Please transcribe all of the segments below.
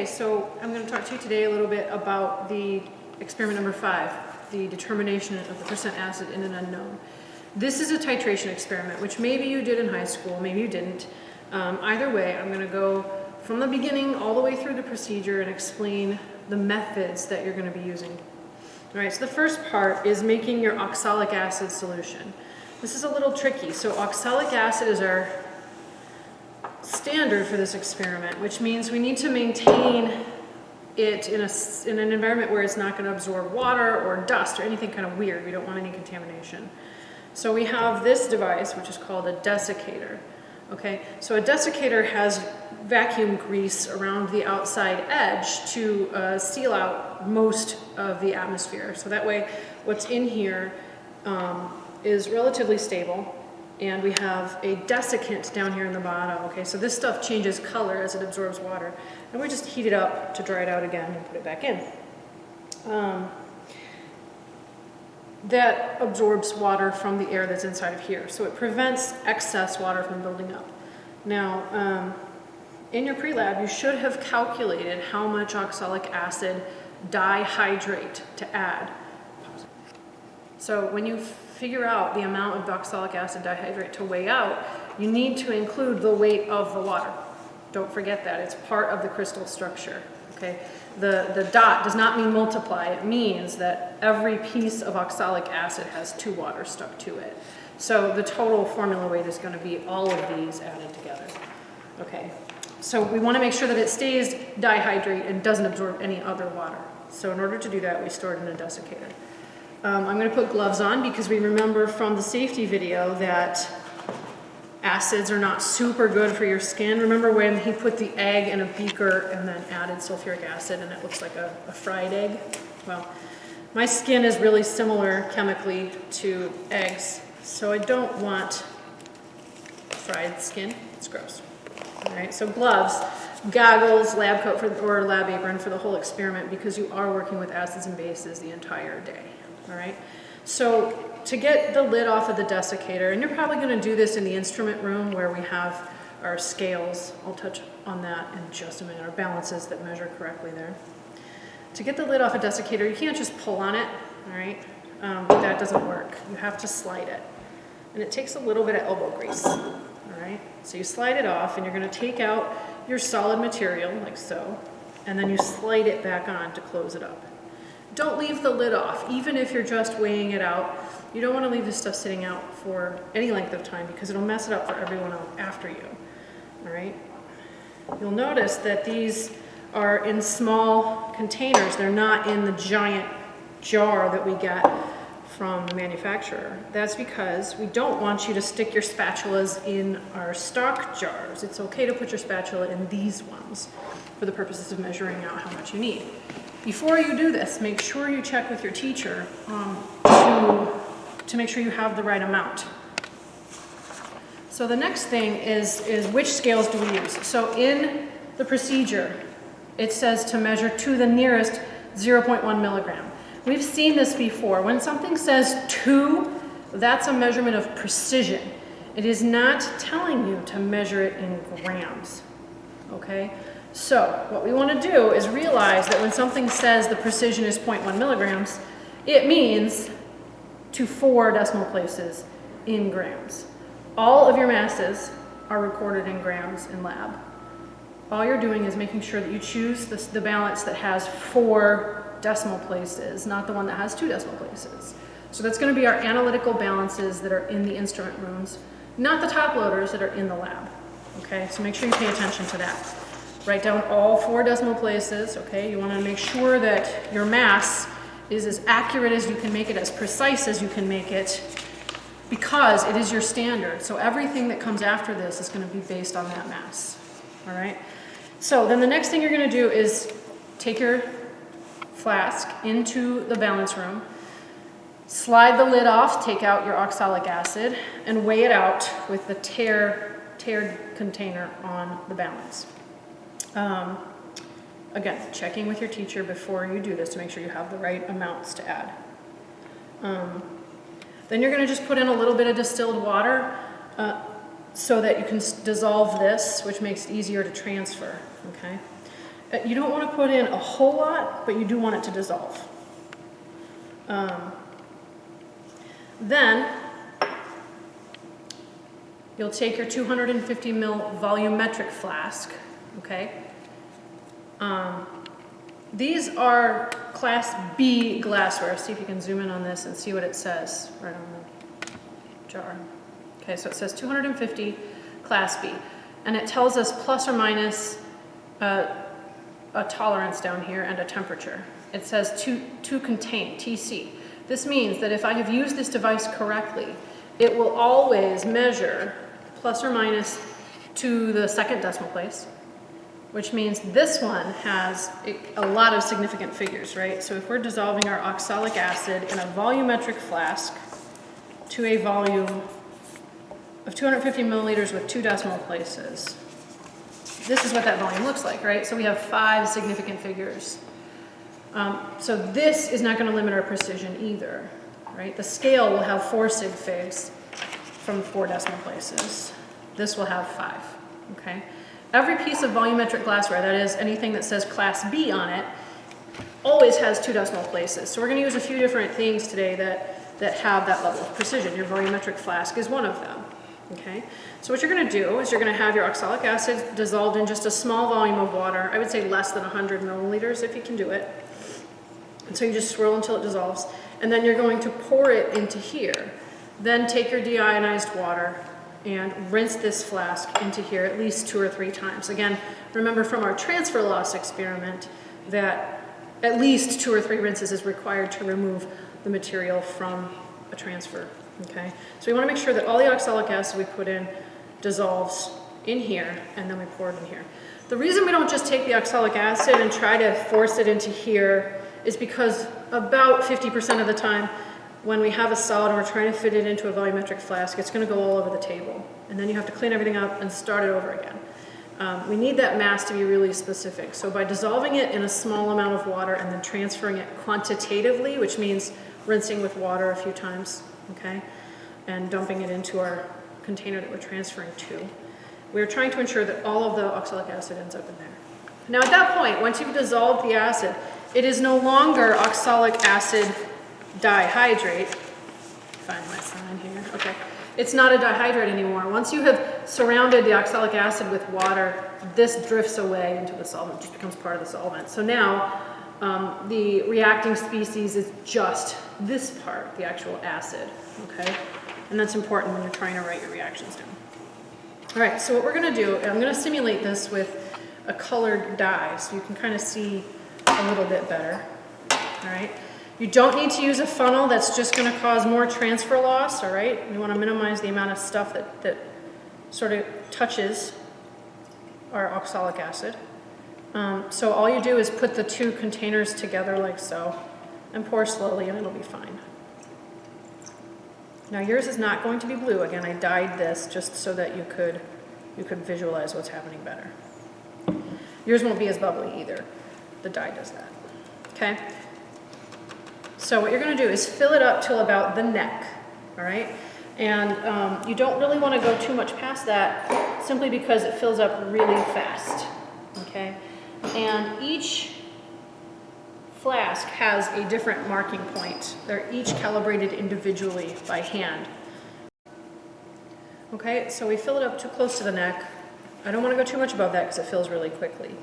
Okay, so I'm going to talk to you today a little bit about the experiment number five, the determination of the percent acid in an unknown. This is a titration experiment, which maybe you did in high school, maybe you didn't. Um, either way, I'm going to go from the beginning all the way through the procedure and explain the methods that you're going to be using. All right, so the first part is making your oxalic acid solution. This is a little tricky. So oxalic acid is our standard for this experiment, which means we need to maintain it in, a, in an environment where it's not going to absorb water or dust or anything kind of weird. We don't want any contamination. So we have this device, which is called a desiccator. Okay, so a desiccator has vacuum grease around the outside edge to uh, seal out most of the atmosphere. So that way, what's in here um, is relatively stable and we have a desiccant down here in the bottom. Okay, so this stuff changes color as it absorbs water. And we just heat it up to dry it out again and put it back in. Um, that absorbs water from the air that's inside of here. So it prevents excess water from building up. Now, um, in your pre-lab, you should have calculated how much oxalic acid dihydrate to add. So when you figure out the amount of oxalic acid dihydrate to weigh out, you need to include the weight of the water. Don't forget that, it's part of the crystal structure, okay? The, the dot does not mean multiply, it means that every piece of oxalic acid has two waters stuck to it. So the total formula weight is gonna be all of these added together, okay? So we wanna make sure that it stays dihydrate and doesn't absorb any other water. So in order to do that, we store it in a desiccator. Um, I'm going to put gloves on because we remember from the safety video that acids are not super good for your skin. Remember when he put the egg in a beaker and then added sulfuric acid and it looks like a, a fried egg? Well, my skin is really similar chemically to eggs, so I don't want fried skin. It's gross. All right, so gloves, goggles, lab coat for, or lab apron for the whole experiment because you are working with acids and bases the entire day all right? So to get the lid off of the desiccator, and you're probably gonna do this in the instrument room where we have our scales, I'll touch on that in just a minute, our balances that measure correctly there. To get the lid off a desiccator, you can't just pull on it, all right? Um, that doesn't work. You have to slide it. And it takes a little bit of elbow grease, all right? So you slide it off and you're gonna take out your solid material, like so, and then you slide it back on to close it up. Don't leave the lid off, even if you're just weighing it out. You don't want to leave this stuff sitting out for any length of time because it'll mess it up for everyone else after you. All right? You'll notice that these are in small containers. They're not in the giant jar that we get from the manufacturer. That's because we don't want you to stick your spatulas in our stock jars. It's okay to put your spatula in these ones for the purposes of measuring out how much you need. Before you do this, make sure you check with your teacher um, to, to make sure you have the right amount. So the next thing is, is which scales do we use? So in the procedure, it says to measure to the nearest 0.1 milligram. We've seen this before. When something says two, that's a measurement of precision. It is not telling you to measure it in grams, okay? So what we want to do is realize that when something says the precision is 0.1 milligrams, it means to four decimal places in grams. All of your masses are recorded in grams in lab. All you're doing is making sure that you choose the, the balance that has four decimal places, not the one that has two decimal places. So that's going to be our analytical balances that are in the instrument rooms, not the top loaders that are in the lab. Okay, so make sure you pay attention to that. Write down all four decimal places, okay? You want to make sure that your mass is as accurate as you can make it, as precise as you can make it, because it is your standard. So everything that comes after this is going to be based on that mass, all right? So then the next thing you're going to do is take your flask into the balance room, slide the lid off, take out your oxalic acid, and weigh it out with the tear, tared container on the balance. Um, again, checking with your teacher before you do this to make sure you have the right amounts to add. Um, then you're going to just put in a little bit of distilled water uh, so that you can dissolve this, which makes it easier to transfer. Okay. Uh, You don't want to put in a whole lot, but you do want it to dissolve. Um, Then, you'll take your 250 mil volumetric flask, okay? Um, These are Class B glassware. See if you can zoom in on this and see what it says right on the jar. Okay, so it says 250 Class B. And it tells us plus or minus uh, a tolerance down here and a temperature. It says to, to contain, TC. This means that if I have used this device correctly, it will always measure plus or minus to the second decimal place, which means this one has a, lot of significant figures, right? So if we're dissolving our oxalic acid in a volumetric flask to a volume of 250 milliliters with two decimal places, this is what that volume looks like, right? So we have five significant figures. Um, so this is not going to limit our precision either, right? The scale will have four sig figs from four decimal places. This will have five, okay? Every piece of volumetric glassware, that is anything that says class B on it, always has two decimal places. So we're going to use a few different things today that, that have that level of precision. Your volumetric flask is one of them. Okay, so what you're going to do is you're going to have your oxalic acid dissolved in just a small volume of water. I would say less than 100 milliliters if you can do it. And so you just swirl until it dissolves. And then you're going to pour it into here. Then take your deionized water and rinse this flask into here at least two or three times. Again, remember from our transfer loss experiment that at least two or three rinses is required to remove the material from a transfer. Okay, so we want to make sure that all the oxalic acid we put in dissolves in here and then we pour it in here. The reason we don't just take the oxalic acid and try to force it into here is because about 50% of the time when we have a solid and we're trying to fit it into a volumetric flask, it's going to go all over the table. And then you have to clean everything up and start it over again. Um, we need that mass to be really specific. So by dissolving it in a small amount of water and then transferring it quantitatively, which means rinsing with water a few times, okay, and dumping it into our container that we're transferring to. We're trying to ensure that all of the oxalic acid ends up in there. Now at that point, once you've dissolved the acid, it is no longer oxalic acid dihydrate. Find my sign here, okay. It's not a dihydrate anymore. Once you have surrounded the oxalic acid with water, this drifts away into the solvent, just becomes part of the solvent. So now um, the reacting species is just this part, the actual acid, okay? And that's important when you're trying to write your reactions down. All right, so what we're gonna do, I'm gonna simulate this with a colored dye so you can kind of see a little bit better, all right? You don't need to use a funnel that's just gonna cause more transfer loss, all right? You wanna minimize the amount of stuff that, that sort of touches our oxalic acid. Um, so all you do is put the two containers together like so and pour slowly and it'll be fine. Now yours is not going to be blue. Again, I dyed this just so that you could, you could visualize what's happening better. Yours won't be as bubbly either. The dye does that. Okay? So what you're going to do is fill it up till about the neck. All right? And um, you don't really want to go too much past that simply because it fills up really fast. Okay? And each flask has a different marking point. They're each calibrated individually by hand. Okay, so we fill it up too close to the neck. I don't want to go too much above that because it fills really quickly.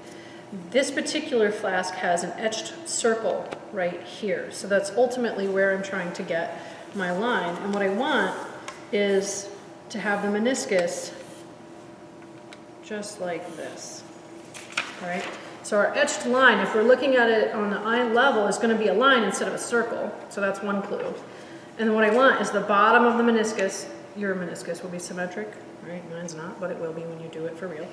This particular flask has an etched circle right here. So that's ultimately where I'm trying to get my line. And what I want is to have the meniscus just like this. All right? So our etched line, if we're looking at it on the eye level, is going to be a line instead of a circle. So that's one clue. And then what I want is the bottom of the meniscus. Your meniscus will be symmetric, right? Mine's not, but it will be when you do it for real.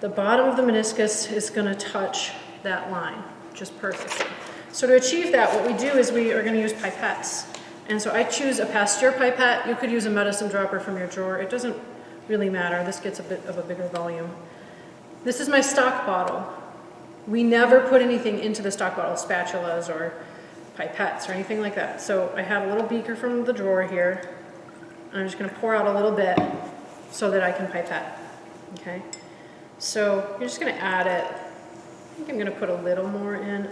The bottom of the meniscus is going to touch that line just perfectly. So to achieve that, what we do is we are going to use pipettes. And so I choose a Pasteur pipette. You could use a medicine dropper from your drawer. It doesn't really matter. This gets a bit of a bigger volume. This is my stock bottle. We never put anything into the stock bottle, spatulas or pipettes or anything like that. So I have a little beaker from the drawer here. I'm just going to pour out a little bit so that I can pipette. Okay. So you're just going to add it I think I'm gonna put a little more in.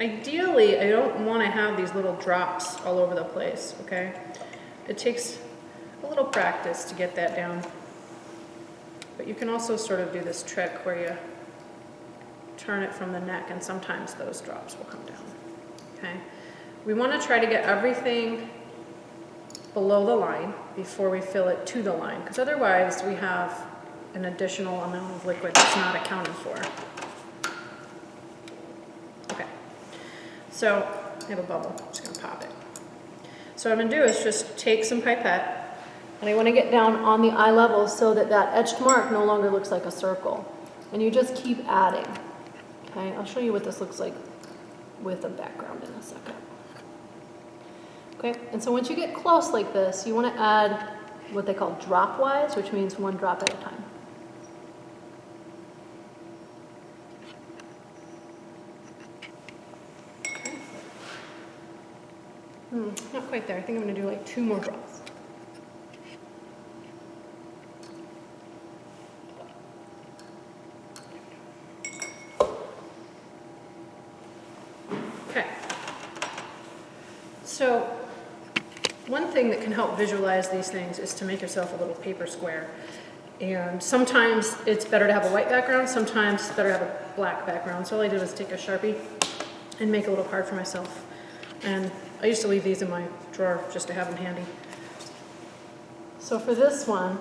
Ideally, I don't wanna have these little drops all over the place, okay? It takes a little practice to get that down. But you can also sort of do this trick where you turn it from the neck and sometimes those drops will come down, okay? We wanna try to get everything below the line before we fill it to the line, because otherwise we have an additional amount of liquid that's not accounted for. Okay, so I have a bubble, I'm just gonna pop it. So what I'm gonna do is just take some pipette, and I wanna get down on the eye level so that that etched mark no longer looks like a circle. And you just keep adding, okay? I'll show you what this looks like with a background in a second. Okay, and so once you get close like this, you want to add what they call dropwise, which means one drop at a time. Not quite there. I think I'm going to do like two more drops. Okay. So one thing that can help visualize these things is to make yourself a little paper square. And sometimes it's better to have a white background, sometimes it's better to have a black background. So all I did was take a Sharpie and make a little card for myself. And I used to leave these in my drawer just to have them handy. So for this one,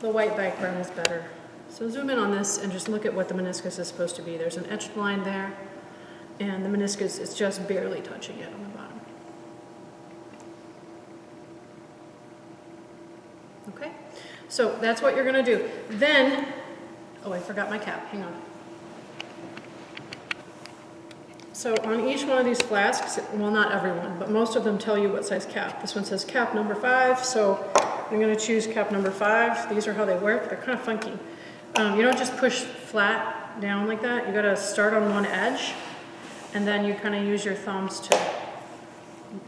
the white background is better. So zoom in on this and just look at what the meniscus is supposed to be. There's an etched line there, and the meniscus is just barely touching it on the bottom. Okay, so that's what you're gonna do. Then, oh, I forgot my cap, hang on. So on each one of these flasks, well, not everyone, but most of them tell you what size cap. This one says cap number five, so I'm gonna choose cap number five. These are how they work, they're kind of funky. Um, you don't just push flat down like that, you gotta start on one edge, and then you kind of use your thumbs to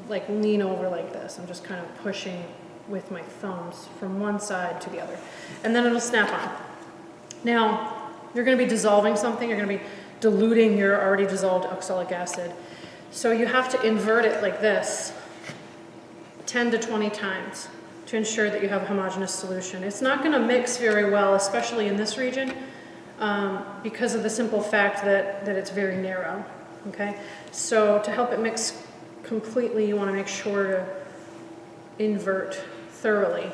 like lean over like this. I'm just kind of pushing with my thumbs from one side to the other. And then it'll snap on. Now, you're gonna be dissolving something, you're gonna be diluting your already dissolved oxalic acid. So you have to invert it like this 10 to 20 times to ensure that you have a homogeneous solution. It's not gonna mix very well, especially in this region, um, because of the simple fact that, that it's very narrow, okay? So to help it mix completely, you wanna make sure to invert thoroughly.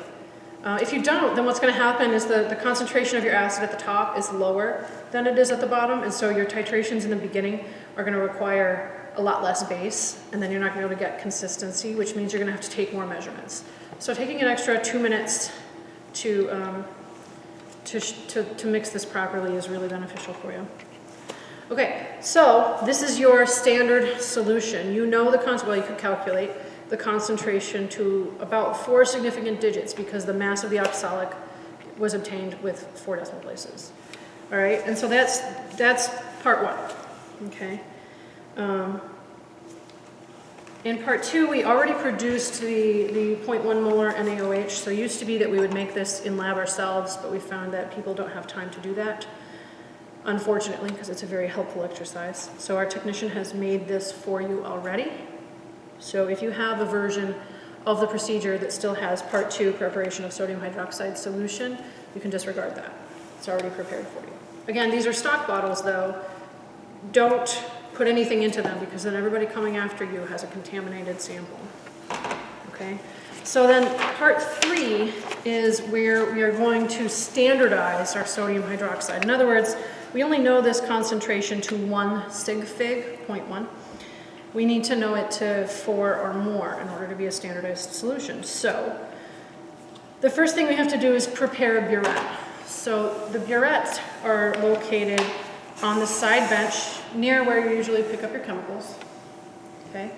Uh, if you don't, then what's going to happen is the, the concentration of your acid at the top is lower than it is at the bottom, and so your titrations in the beginning are going to require a lot less base, and then you're not going to be able to get consistency, which means you're going to have to take more measurements. So taking an extra two minutes to, um, to, to, to mix this properly is really beneficial for you. Okay, so this is your standard solution. You know the concept, well you could calculate, the concentration to about four significant digits because the mass of the oxalic was obtained with four decimal places. All right, and so that's, that's part one, okay? Um, in part two, we already produced the, the 0.1 molar NaOH, so it used to be that we would make this in lab ourselves, but we found that people don't have time to do that, unfortunately, because it's a very helpful exercise. So our technician has made this for you already. So if you have a version of the procedure that still has part two, preparation of sodium hydroxide solution, you can disregard that. It's already prepared for you. Again, these are stock bottles though. Don't put anything into them because then everybody coming after you has a contaminated sample. Okay? So then part three is where we are going to standardize our sodium hydroxide. In other words, we only know this concentration to one sig fig, 0.1 we need to know it to four or more in order to be a standardized solution. So the first thing we have to do is prepare a burette. So the burettes are located on the side bench near where you usually pick up your chemicals. Okay?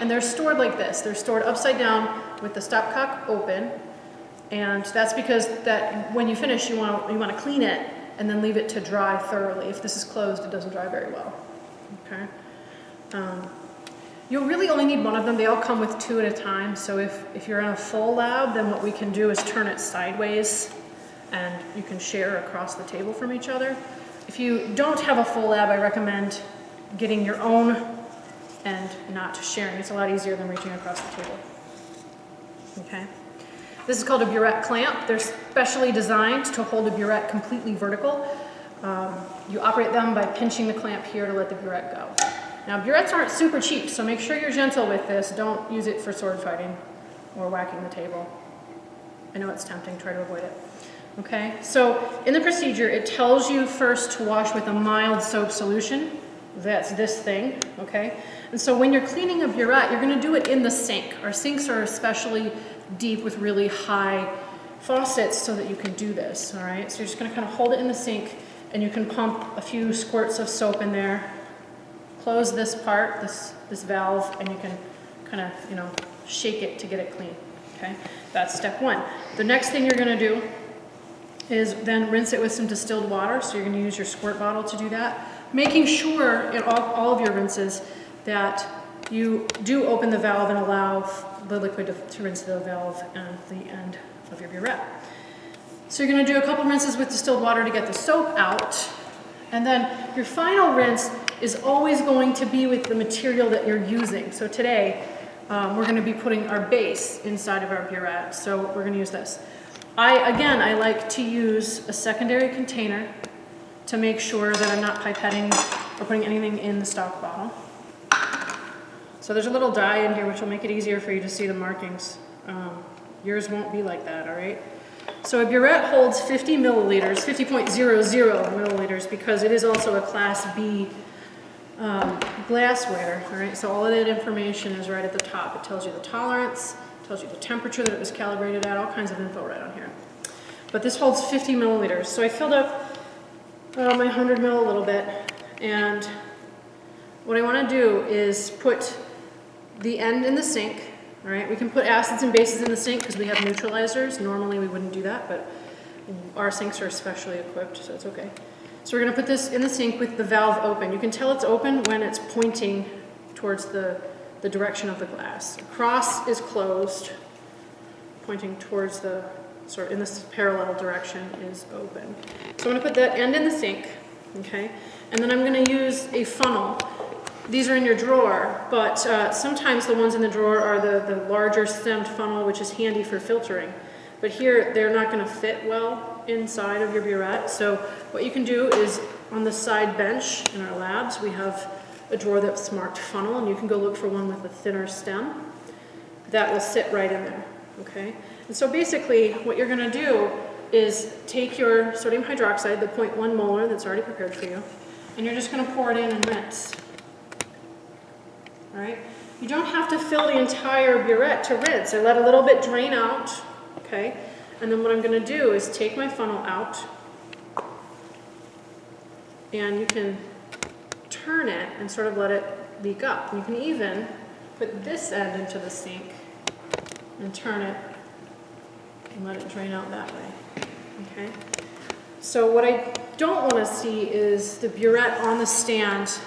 And they're stored like this. They're stored upside down with the stopcock open. And that's because that when you finish, you want to you want to clean it and then leave it to dry thoroughly. If this is closed, it doesn't dry very well. Okay? Um, You'll really only need one of them. They all come with two at a time. So if, if you're in a full lab, then what we can do is turn it sideways and you can share across the table from each other. If you don't have a full lab, I recommend getting your own and not sharing. It's a lot easier than reaching across the table. Okay. This is called a burette clamp. They're specially designed to hold a burette completely vertical. Um, you operate them by pinching the clamp here to let the burette go. Now burettes aren't super cheap, so make sure you're gentle with this. Don't use it for sword fighting or whacking the table. I know it's tempting, try to avoid it. Okay, so in the procedure, it tells you first to wash with a mild soap solution. That's this thing, okay? And so when you're cleaning a burette, you're gonna do it in the sink. Our sinks are especially deep with really high faucets so that you can do this, all right? So you're just gonna kind of hold it in the sink and you can pump a few squirts of soap in there, close this part, this, this valve, and you can kind of, you know, shake it to get it clean, okay? That's step one. The next thing you're gonna do is then rinse it with some distilled water. So you're gonna use your squirt bottle to do that. Making sure in all, all of your rinses that you do open the valve and allow the liquid to, to rinse the valve and the end of your burette. So you're gonna do a couple rinses with distilled water to get the soap out. And then your final rinse is always going to be with the material that you're using. So today, um, we're gonna be putting our base inside of our burette. So we're gonna use this. I, again, I like to use a secondary container to make sure that I'm not pipetting or putting anything in the stock bottle. So there's a little dye in here which will make it easier for you to see the markings. Um, yours won't be like that, all right? So a burette holds 50 milliliters, 50.00 milliliters because it is also a class B um, glassware, all right? So all of that information is right at the top. It tells you the tolerance, tells you the temperature that it was calibrated at, all kinds of info right on here. But this holds 50 milliliters. So I filled up uh, my 100 mil a little bit, and what I want to do is put the end in the sink, all right? We can put acids and bases in the sink because we have neutralizers. Normally we wouldn't do that, but our sinks are specially equipped, so it's okay. So we're going to put this in the sink with the valve open. You can tell it's open when it's pointing towards the the direction of the glass. Cross is closed, pointing towards the, sort of in this parallel direction is open. So I'm gonna put that end in the sink, okay? And then I'm gonna use a funnel. These are in your drawer, but uh, sometimes the ones in the drawer are the, the larger stemmed funnel, which is handy for filtering. But here, they're not gonna fit well inside of your burette. So what you can do is on the side bench in our labs, we have a drawer that's marked funnel, and you can go look for one with a thinner stem. That will sit right in there, okay? And so basically, what you're gonna do is take your sodium hydroxide, the 0.1 molar that's already prepared for you, and you're just gonna pour it in and rinse. All right? You don't have to fill the entire burette to rinse. I let a little bit drain out, okay? And then what I'm gonna do is take my funnel out, and you can turn it and sort of let it leak up. You can even put this end into the sink and turn it and let it drain out that way, okay? So what I don't want to see is the burette on the stand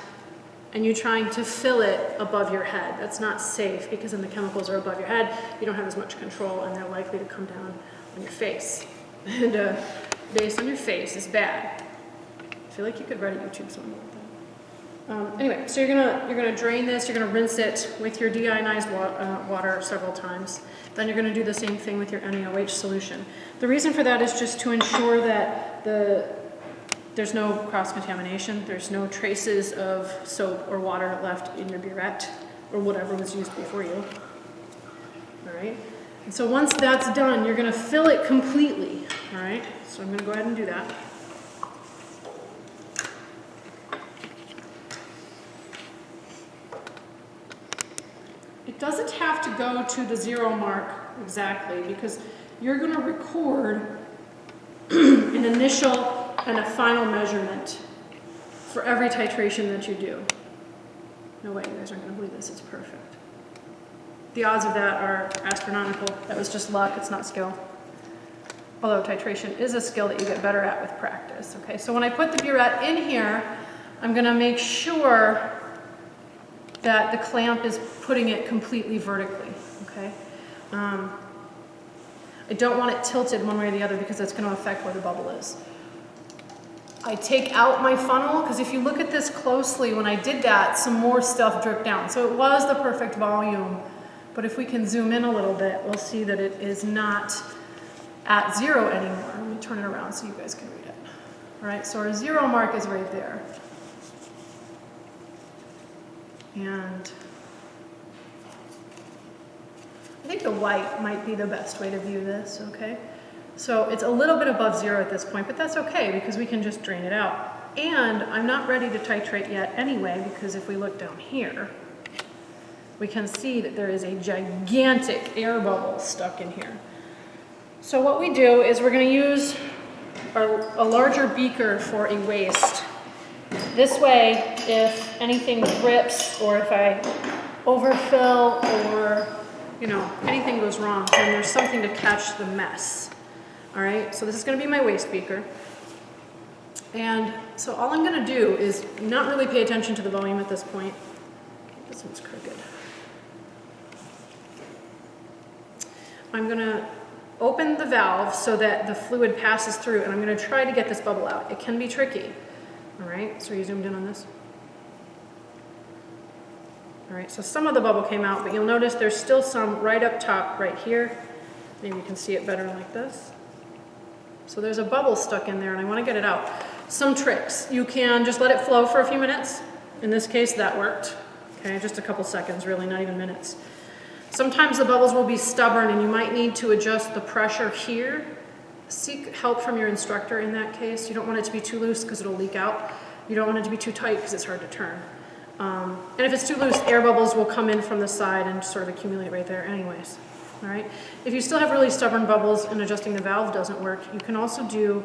and you trying to fill it above your head. That's not safe because then the chemicals are above your head, you don't have as much control and they're likely to come down on your face. And uh, based on your face is bad. I feel like you could write a YouTube song about um, anyway, so you're gonna you're gonna drain this. You're gonna rinse it with your deionized wa uh, water several times. Then you're gonna do the same thing with your NaOH solution. The reason for that is just to ensure that the there's no cross contamination. There's no traces of soap or water left in your burette or whatever was used before you. All right. And so once that's done, you're gonna fill it completely. All right. So I'm gonna go ahead and do that. It doesn't have to go to the zero mark exactly because you're going to record an initial and a final measurement for every titration that you do. No way, you guys aren't going to believe this, it's perfect. The odds of that are astronomical. That was just luck, it's not skill. Although titration is a skill that you get better at with practice. Okay, so when I put the burette in here, I'm going to make sure that the clamp is putting it completely vertically, okay? Um, I don't want it tilted one way or the other because that's going to affect where the bubble is. I take out my funnel, because if you look at this closely, when I did that, some more stuff dripped down. So it was the perfect volume. But if we can zoom in a little bit, we'll see that it is not at zero anymore. Let me turn it around so you guys can read it. All right, so our zero mark is right there. And I think the white might be the best way to view this, okay? So it's a little bit above zero at this point, but that's okay because we can just drain it out. And I'm not ready to titrate yet anyway because if we look down here, we can see that there is a gigantic air bubble stuck in here. So what we do is we're going to use our, a larger beaker for a waste. This way, if anything drips or if I overfill or, you know, anything goes wrong, then there's something to catch the mess. All right, so this is going to be my waste beaker. And so all I'm going to do is not really pay attention to the volume at this point. This one's crooked. I'm going to open the valve so that the fluid passes through and I'm going to try to get this bubble out. It can be tricky. All right, so you zoomed in on this? All right, so some of the bubble came out, but you'll notice there's still some right up top right here. Maybe you can see it better like this. So there's a bubble stuck in there and I want to get it out. Some tricks. You can just let it flow for a few minutes. In this case, that worked. Okay, just a couple seconds, really, not even minutes. Sometimes the bubbles will be stubborn and you might need to adjust the pressure here. Seek help from your instructor in that case. You don't want it to be too loose because it'll leak out. You don't want it to be too tight because it's hard to turn. Um, and if it's too loose, air bubbles will come in from the side and sort of accumulate right there anyways. All right. If you still have really stubborn bubbles and adjusting the valve doesn't work, you can also do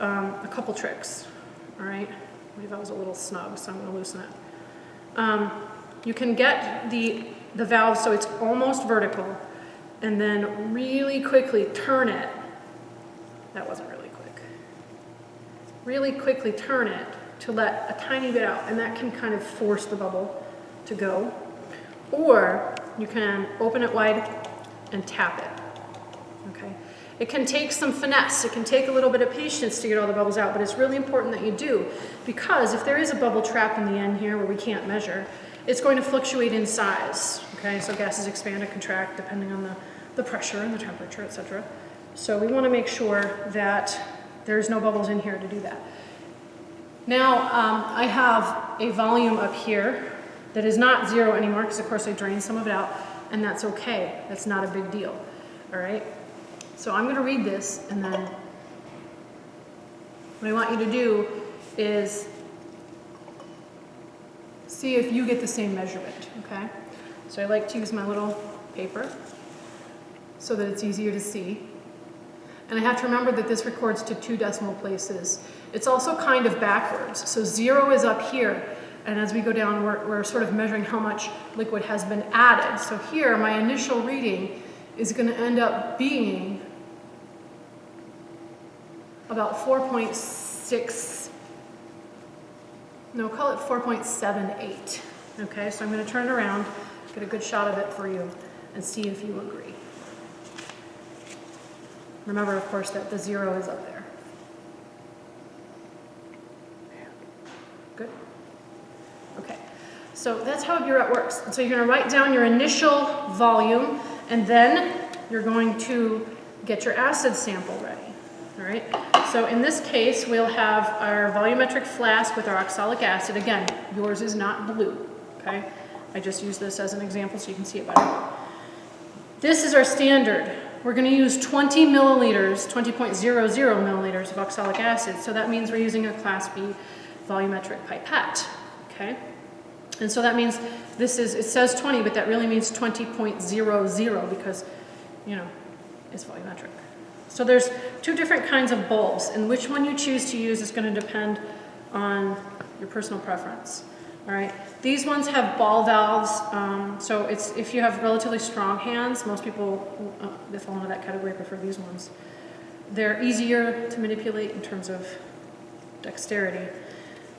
um, a couple tricks. All right. Maybe that was a little snug, so I'm going to loosen it. Um, you can get the, the valve so it's almost vertical and then really quickly turn it. That wasn't really quick. Really quickly turn it to let a tiny bit out and that can kind of force the bubble to go. Or you can open it wide and tap it. Okay. It can take some finesse, it can take a little bit of patience to get all the bubbles out, but it's really important that you do because if there is a bubble trap in the end here where we can't measure, it's going to fluctuate in size. Okay, so gases expand and contract depending on the, the pressure and the temperature, etc. So we want to make sure that there's no bubbles in here to do that. Now um, I have a volume up here that is not zero anymore because of course I drained some of it out and that's okay. That's not a big deal, all right? So I'm gonna read this and then what I want you to do is see if you get the same measurement, okay? So I like to use my little paper so that it's easier to see. And I have to remember that this records to two decimal places. It's also kind of backwards. So zero is up here, and as we go down, we're, we're sort of measuring how much liquid has been added. So here, my initial reading is going to end up being about 4.6, no, call it 4.78. Okay, so I'm going to turn it around, get a good shot of it for you, and see if you agree. Remember, of course, that the zero is up there. Good? Okay. So that's how a burette works. so you're going to write down your initial volume, and then you're going to get your acid sample ready. All right. So in this case, we'll have our volumetric flask with our oxalic acid. Again, yours is not blue. Okay. I just use this as an example so you can see it better. This is our standard. We're going to use 20 milliliters, 20.00 milliliters of oxalic acid. So that means we're using a class B volumetric pipette. Okay. And so that means this is, it says 20, but that really means 20.00 because, you know, it's volumetric. So there's two different kinds of bulbs, and which one you choose to use is going to depend on your personal preference. All right. These ones have ball valves, um, so it's if you have relatively strong hands, most people uh, that fall into that category prefer these ones. They're easier to manipulate in terms of dexterity.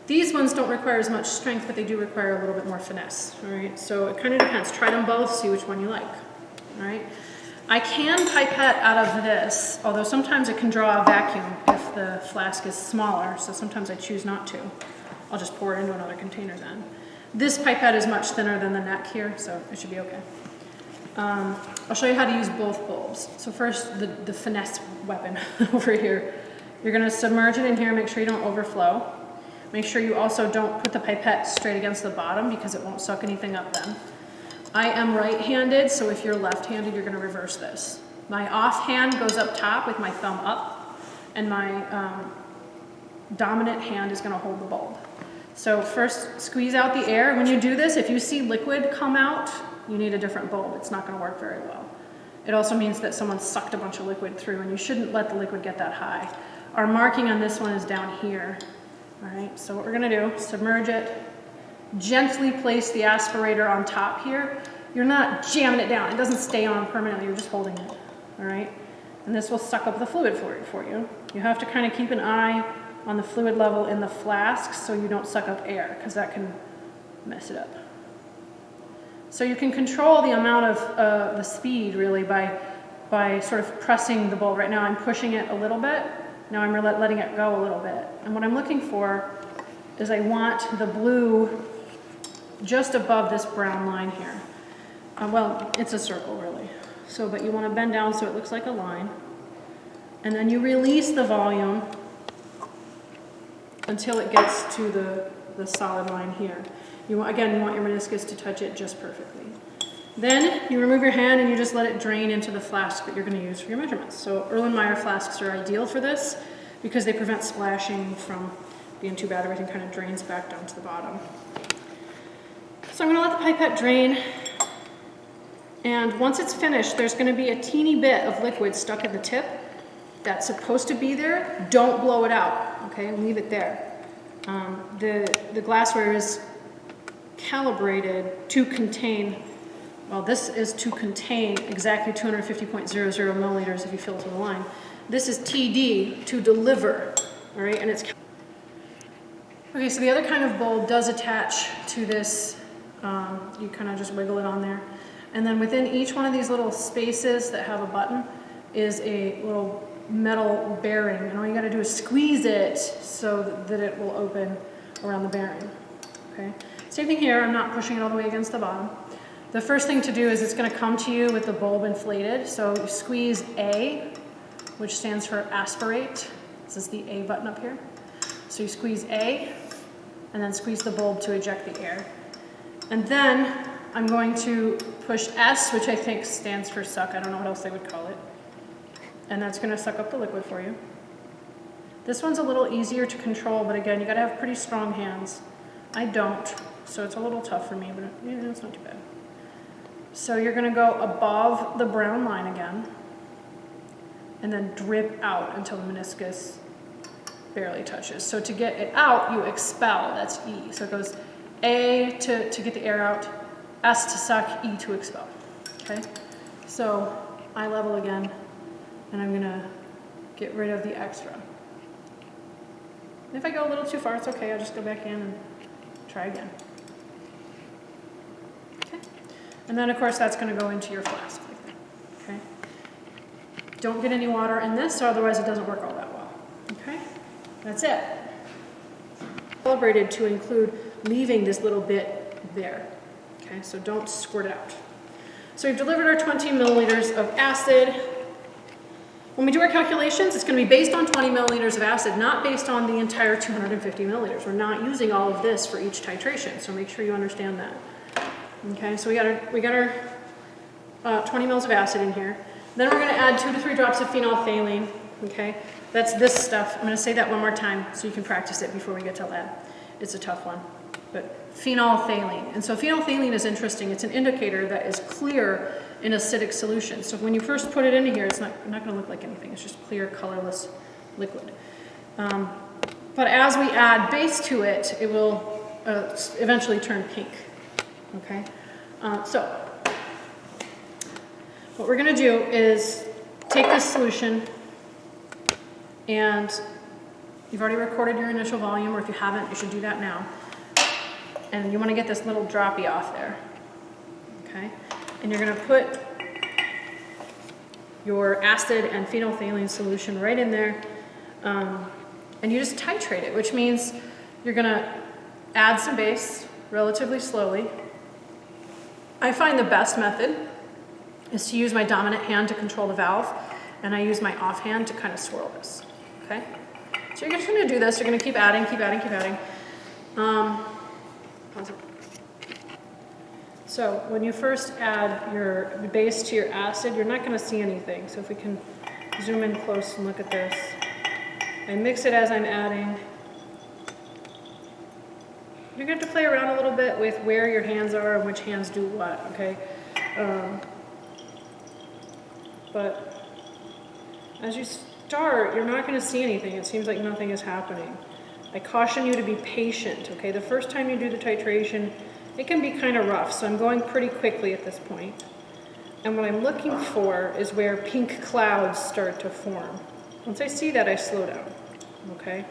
These ones don't require as much strength, but they do require a little bit more finesse, all right? So it kind of depends. Try them both, see which one you like, all right? I can pipette out of this, although sometimes it can draw a vacuum if the flask is smaller, so sometimes I choose not to. I'll just pour it into another container then. This pipette is much thinner than the neck here, so it should be okay. Um, I'll show you how to use both bulbs. So first, the, the finesse weapon over here. You're gonna submerge it in here, make sure you don't overflow. Make sure you also don't put the pipette straight against the bottom because it won't suck anything up then. I am right-handed, so if you're left-handed, you're gonna reverse this. My off hand goes up top with my thumb up, and my um, dominant hand is gonna hold the bulb. So first, squeeze out the air. When you do this, if you see liquid come out, you need a different bulb. It's not gonna work very well. It also means that someone sucked a bunch of liquid through, and you shouldn't let the liquid get that high. Our marking on this one is down here. All right, so what we're gonna do, submerge it, gently place the aspirator on top here. You're not jamming it down. It doesn't stay on permanently. You're just holding it. All right? And this will suck up the fluid for, for you. You have to kind of keep an eye on the fluid level in the flask so you don't suck up air because that can mess it up. So you can control the amount of uh, the speed really by, by sort of pressing the bulb. Right now I'm pushing it a little bit. Now I'm letting it go a little bit. And what I'm looking for is I want the blue just above this brown line here. Uh, well, it's a circle really. So, but you want to bend down so it looks like a line. And then you release the volume until it gets to the, the solid line here. You want, again, you want your meniscus to touch it just perfectly. Then you remove your hand and you just let it drain into the flask that you're going to use for your measurements. So Erlenmeyer flasks are ideal for this because they prevent splashing from being too bad. Everything kind of drains back down to the bottom. So I'm going to let the pipette drain. And once it's finished, there's going to be a teeny bit of liquid stuck at the tip that's supposed to be there. Don't blow it out, okay? Leave it there. Um, the, the glassware is calibrated to contain, well, this is to contain exactly 250.00 milliliters if you fill to the line. This is TD, to deliver, all right? And it's Okay, so the other kind of bulb does attach to this. Um, you kind of just wiggle it on there. And then within each one of these little spaces that have a button is a little metal bearing. And all you gotta do is squeeze it so that it will open around the bearing. Okay. Same thing here, I'm not pushing it all the way against the bottom. The first thing to do is it's gonna come to you with the bulb inflated. So you squeeze A, which stands for aspirate. This is the A button up here. So you squeeze A, and then squeeze the bulb to eject the air. And then I'm going to push S, which I think stands for suck. I don't know what else they would call it. And that's going to suck up the liquid for you. This one's a little easier to control, but again, you got to have pretty strong hands. I don't, so it's a little tough for me, but it's not too bad. So you're going to go above the brown line again, and then drip out until the meniscus barely touches. So to get it out, you expel, that's E. So it goes A to, to get the air out, S to suck, E to expel, okay? So eye level again, and I'm gonna get rid of the extra. If I go a little too far, it's okay, I'll just go back in and try again. Okay, and then of course that's gonna go into your flask okay? Don't get any water in this, otherwise it doesn't work all that well, okay? That's it. Calibrated to include leaving this little bit there. Okay, so don't squirt it out. So we've delivered our 20 milliliters of acid. When we do our calculations, it's going to be based on 20 milliliters of acid, not based on the entire 250 milliliters. We're not using all of this for each titration, so make sure you understand that. Okay, so we got our, we got our uh, 20 mils of acid in here. Then we're going to add two to three drops of phenolphthalein. Okay, that's this stuff. I'm going to say that one more time so you can practice it before we get to lab. It's a tough one. But phenolphthalein. And so phenolphthalein is interesting. It's an indicator that is clear in acidic solution. So when you first put it into here, it's not, not going to look like anything. It's just clear, colorless liquid. Um, but as we add base to it, it will uh, eventually turn pink. Okay? Uh, so what we're going to do is take this solution, and you've already recorded your initial volume, or if you haven't, you should do that now. And you want to get this little droppy off there. Okay? And you're going to put your acid and phenolphthalein solution right in there. Um, and you just titrate it, which means you're gonna add some base relatively slowly. I find the best method is to use my dominant hand to control the valve, and I use my off hand to kind of swirl this, okay? So you're just gonna do this, you're gonna keep adding, keep adding, keep adding. Um. So when you first add your base to your acid, you're not gonna see anything. So if we can zoom in close and look at this. I mix it as I'm adding. You're going to have to play around a little bit with where your hands are and which hands do what, okay? Um, but as you start, you're not going to see anything. It seems like nothing is happening. I caution you to be patient, okay? The first time you do the titration, it can be kind of rough, so I'm going pretty quickly at this point. And what I'm looking for is where pink clouds start to form. Once I see that, I slow down, okay?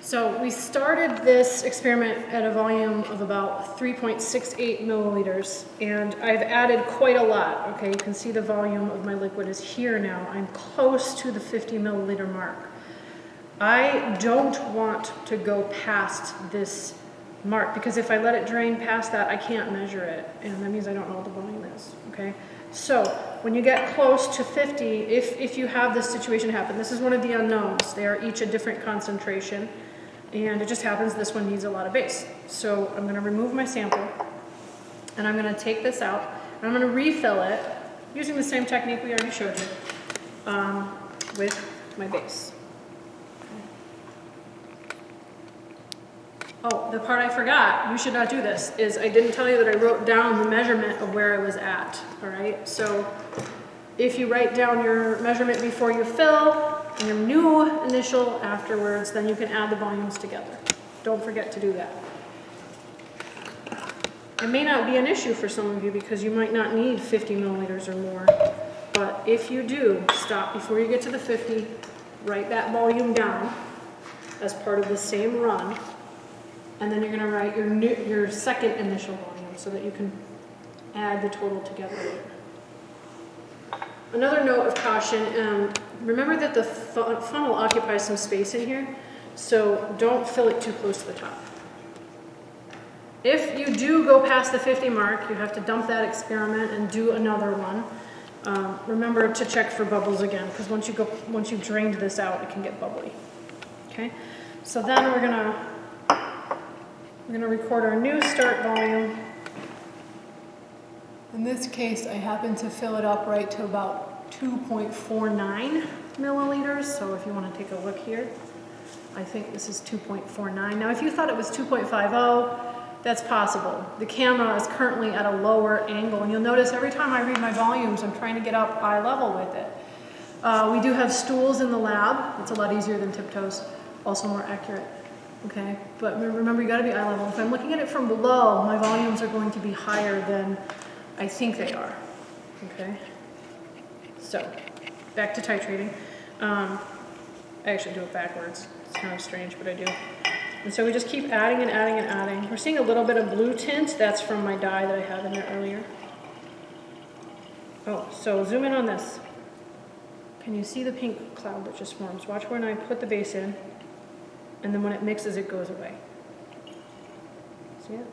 So we started this experiment at a volume of about 3.68 milliliters, and I've added quite a lot, okay? You can see the volume of my liquid is here now. I'm close to the 50 milliliter mark. I don't want to go past this mark, because if I let it drain past that, I can't measure it, and that means I don't know what the volume is, okay? So when you get close to 50, if, if you have this situation happen, this is one of the unknowns. They are each a different concentration. And it just happens this one needs a lot of base. So I'm going to remove my sample. And I'm going to take this out. And I'm going to refill it using the same technique we already showed you um, with my base. Oh, the part I forgot, you should not do this, is I didn't tell you that I wrote down the measurement of where I was at, all right? So if you write down your measurement before you fill and your new initial afterwards, then you can add the volumes together. Don't forget to do that. It may not be an issue for some of you because you might not need 50 milliliters or more, but if you do, stop before you get to the 50, write that volume down as part of the same run, and then you're going to write your, new, your second initial volume so that you can add the total together. Another note of caution, um, remember that the funnel occupies some space in here, so don't fill it too close to the top. If you do go past the 50 mark, you have to dump that experiment and do another one. Um, remember to check for bubbles again, because once you go, once you've drained this out, it can get bubbly. Okay, so then we're gonna we're going to record our new start volume. In this case, I happen to fill it up right to about 2.49 milliliters. So if you want to take a look here, I think this is 2.49. Now, if you thought it was 2.50, that's possible. The camera is currently at a lower angle, and you'll notice every time I read my volumes, I'm trying to get up eye level with it. Uh, we do have stools in the lab. It's a lot easier than tiptoes, also more accurate okay? But remember, you gotta be eye level. If I'm looking at it from below, my volumes are going to be higher than I think they are, okay? So, back to titrating. Um, I actually do it backwards. It's kind of strange, but I do. And so we just keep adding and adding and adding. We're seeing a little bit of blue tint. That's from my dye that I had in there earlier. Oh, so zoom in on this. Can you see the pink cloud that just forms? Watch when I put the base in and then when it mixes, it goes away. See it?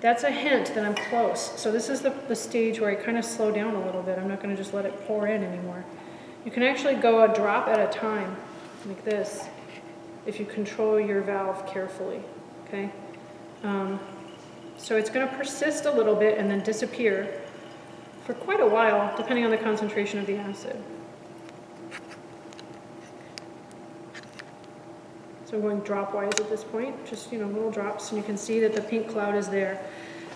That's a hint that I'm close. So this is the, the stage where I kind of slow down a little bit. I'm not going to just let it pour in anymore. You can actually go a drop at a time, like this, if you control your valve carefully, okay? Um, so it's going to persist a little bit and then disappear for quite a while, depending on the concentration of the acid. So I'm going dropwise at this point, just, you know, little drops, and you can see that the pink cloud is there.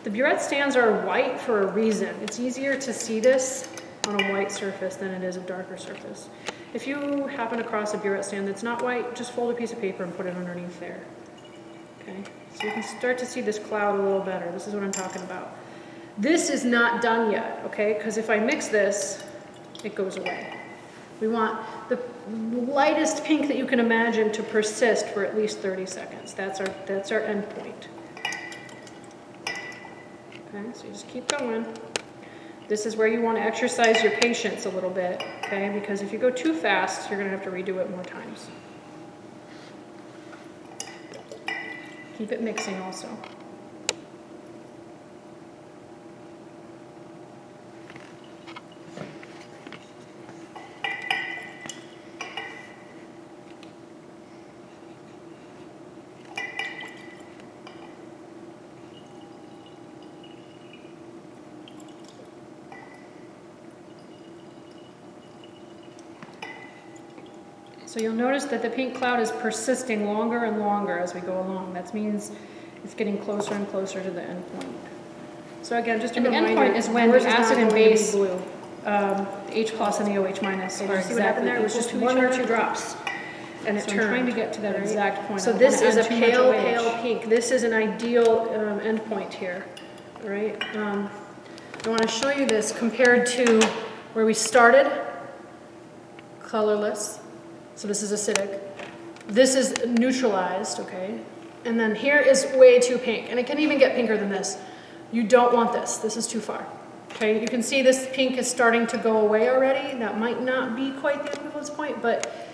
The burette stands are white for a reason. It's easier to see this on a white surface than it is a darker surface. If you happen across a burette stand that's not white, just fold a piece of paper and put it underneath there. Okay, so you can start to see this cloud a little better. This is what I'm talking about. This is not done yet, okay? Because if I mix this, it goes away. We want the lightest pink that you can imagine to persist for at least 30 seconds. That's our, that's our end point. Okay, so you just keep going. This is where you want to exercise your patience a little bit, okay? Because if you go too fast, you're going to have to redo it more times. Keep it mixing also. So you'll notice that the pink cloud is persisting longer and longer as we go along. That means it's getting closer and closer to the end point. So again, just a And the reminder, endpoint is when the acid and going to be base- blue. Um, H plus and the OH minus are you see what happened exactly there? It was just one or two drops. And it So I'm trying to get to that right? exact point. So this is a add too much pale, pale pink. This is an ideal um, endpoint here, right? Um, I want to show you this compared to where we started, colorless. So this is acidic. This is neutralized, okay? And then here is way too pink, and it can even get pinker than this. You don't want this. This is too far. Okay, you can see this pink is starting to go away already. That might not be quite the equivalence point, but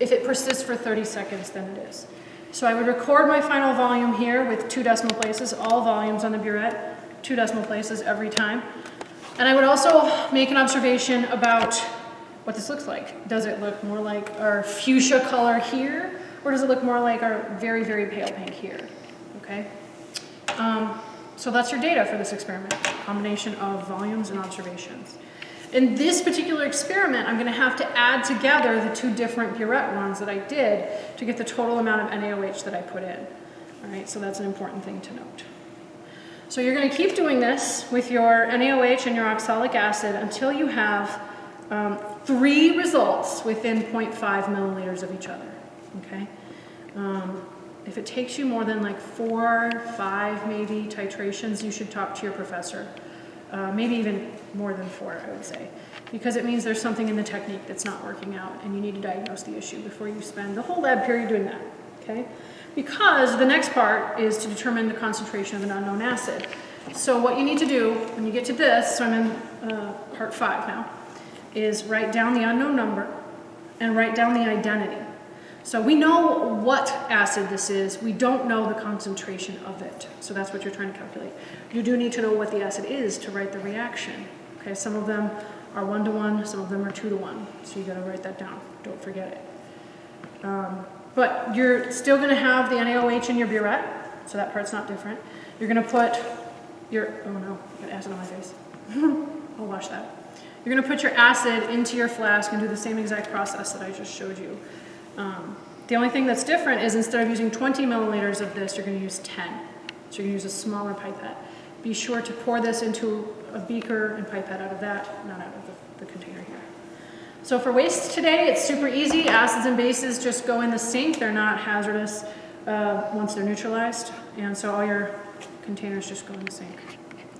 if it persists for 30 seconds, then it is. So I would record my final volume here with two decimal places, all volumes on the burette, two decimal places every time. And I would also make an observation about what this looks like. Does it look more like our fuchsia color here, or does it look more like our very, very pale pink here? Okay? Um, so that's your data for this experiment, combination of volumes and observations. In this particular experiment, I'm going to have to add together the two different burette runs that I did to get the total amount of NaOH that I put in. All right, so that's an important thing to note. So you're going to keep doing this with your NaOH and your oxalic acid until you have um, three results within 0.5 milliliters of each other. Okay. Um, if it takes you more than like four, five maybe titrations, you should talk to your professor. Uh, maybe even more than four, I would say, because it means there's something in the technique that's not working out and you need to diagnose the issue before you spend the whole lab period doing that, okay? Because the next part is to determine the concentration of an unknown acid. So what you need to do when you get to this, so I'm in uh, part five now, is write down the unknown number and write down the identity. So we know what acid this is, we don't know the concentration of it. So that's what you're trying to calculate. You do need to know what the acid is to write the reaction. Okay, some of them are one to one, some of them are two to one. So you gotta write that down, don't forget it. Um, but you're still gonna have the NaOH in your burette, so that part's not different. You're gonna put your, oh no, I got acid on my face. I'll wash that. You're gonna put your acid into your flask and do the same exact process that I just showed you. Um, the only thing that's different is instead of using 20 milliliters of this, you're going to use 10. So you're going to use a smaller pipette. Be sure to pour this into a beaker and pipette out of that, not out of the, the container here. So for waste today, it's super easy. Acids and bases just go in the sink. They're not hazardous uh, once they're neutralized. And so all your containers just go in the sink.